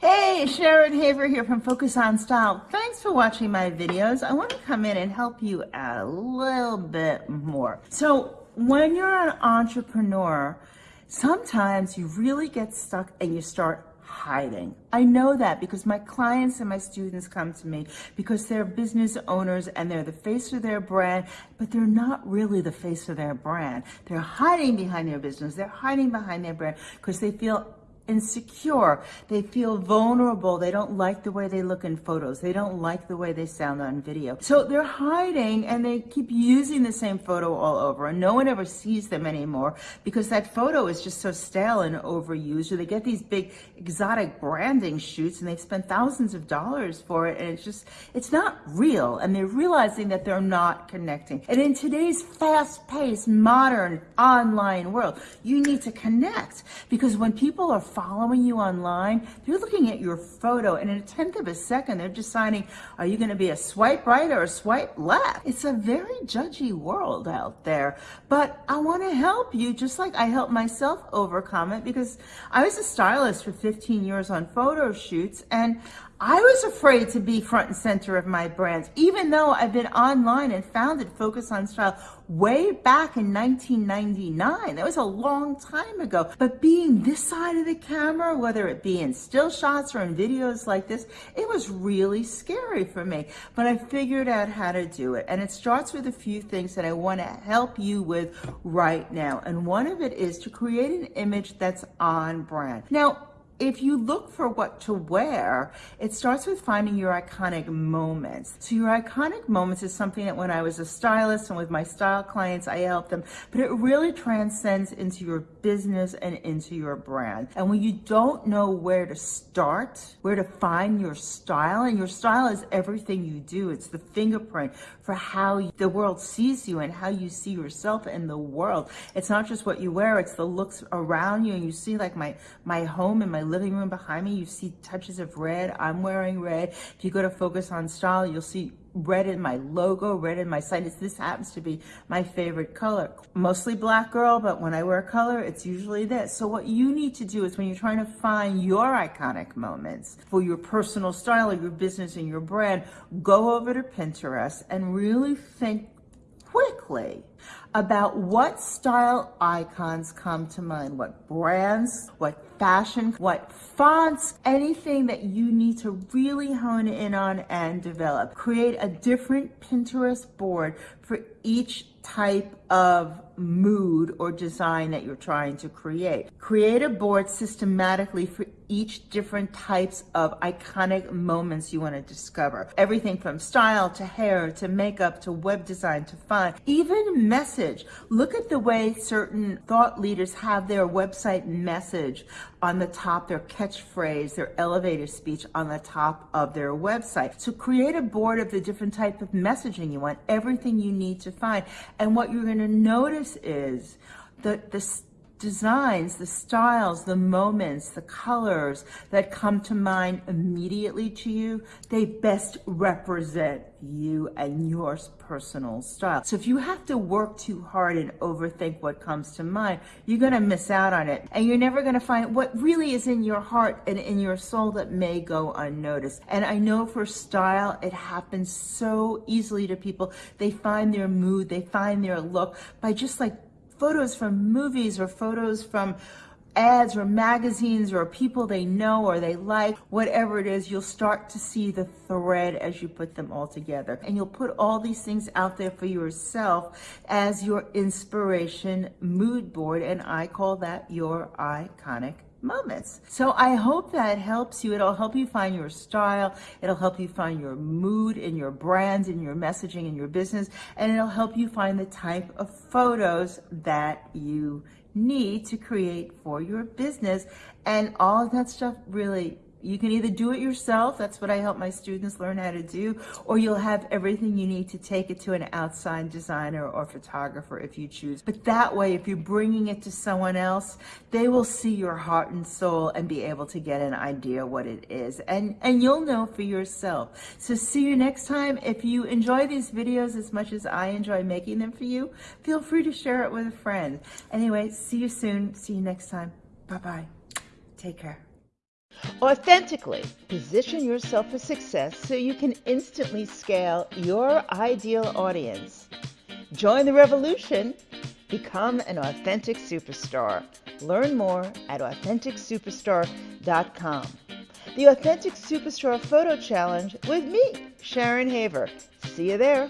Hey, Sharon Haver here from Focus on Style. Thanks for watching my videos. I want to come in and help you out a little bit more. So when you're an entrepreneur, sometimes you really get stuck and you start hiding. I know that because my clients and my students come to me because they're business owners and they're the face of their brand, but they're not really the face of their brand. They're hiding behind their business. They're hiding behind their brand because they feel insecure. They feel vulnerable. They don't like the way they look in photos. They don't like the way they sound on video. So they're hiding and they keep using the same photo all over and no one ever sees them anymore because that photo is just so stale and overused or they get these big exotic branding shoots and they've spent thousands of dollars for it and it's just, it's not real and they're realizing that they're not connecting. And in today's fast-paced, modern, online world, you need to connect because when people are following you online, they're looking at your photo and in a tenth of a second, they're deciding, are you gonna be a swipe right or a swipe left? It's a very judgy world out there, but I wanna help you just like I help myself overcome it because I was a stylist for 15 years on photo shoots and I was afraid to be front and center of my brands, even though I've been online and founded Focus on Style way back in 1999. That was a long time ago. But being this side of the camera, whether it be in still shots or in videos like this, it was really scary for me. But I figured out how to do it. And it starts with a few things that I want to help you with right now. And one of it is to create an image that's on brand. Now, if you look for what to wear, it starts with finding your iconic moments. So your iconic moments is something that when I was a stylist and with my style clients, I help them, but it really transcends into your business and into your brand. And when you don't know where to start, where to find your style, and your style is everything you do. It's the fingerprint for how the world sees you and how you see yourself in the world. It's not just what you wear, it's the looks around you. And you see like my, my home and my living room behind me, you see touches of red. I'm wearing red. If you go to Focus on Style, you'll see red in my logo, red in my site. This happens to be my favorite color. Mostly black girl, but when I wear color, it's usually this. So what you need to do is when you're trying to find your iconic moments for your personal style or your business and your brand, go over to Pinterest and really think quickly about what style icons come to mind, what brands, what fashion, what fonts, anything that you need to really hone in on and develop. Create a different Pinterest board for each type of mood or design that you're trying to create. Create a board systematically for each different types of iconic moments you want to discover. Everything from style to hair to makeup to web design to font, even message. Look at the way certain thought leaders have their website message on the top, their catchphrase, their elevator speech on the top of their website. So create a board of the different type of messaging you want, everything you need to find. And what you're going to notice is the, the designs, the styles, the moments, the colors that come to mind immediately to you, they best represent you and your personal style. So if you have to work too hard and overthink what comes to mind, you're going to miss out on it. And you're never going to find what really is in your heart and in your soul that may go unnoticed. And I know for style, it happens so easily to people. They find their mood, they find their look by just like photos from movies or photos from ads or magazines or people they know or they like, whatever it is, you'll start to see the thread as you put them all together. And you'll put all these things out there for yourself as your inspiration mood board. And I call that your iconic moments. So I hope that helps you. It'll help you find your style. It'll help you find your mood in your brands, in your messaging, in your business, and it'll help you find the type of photos that you need to create for your business. And all of that stuff really you can either do it yourself, that's what I help my students learn how to do, or you'll have everything you need to take it to an outside designer or photographer if you choose. But that way, if you're bringing it to someone else, they will see your heart and soul and be able to get an idea what it is. And, and you'll know for yourself. So see you next time. If you enjoy these videos as much as I enjoy making them for you, feel free to share it with a friend. Anyway, see you soon. See you next time. Bye-bye. Take care. Authentically position yourself for success so you can instantly scale your ideal audience. Join the revolution. Become an authentic superstar. Learn more at AuthenticSuperstar.com. The Authentic Superstar Photo Challenge with me, Sharon Haver. See you there.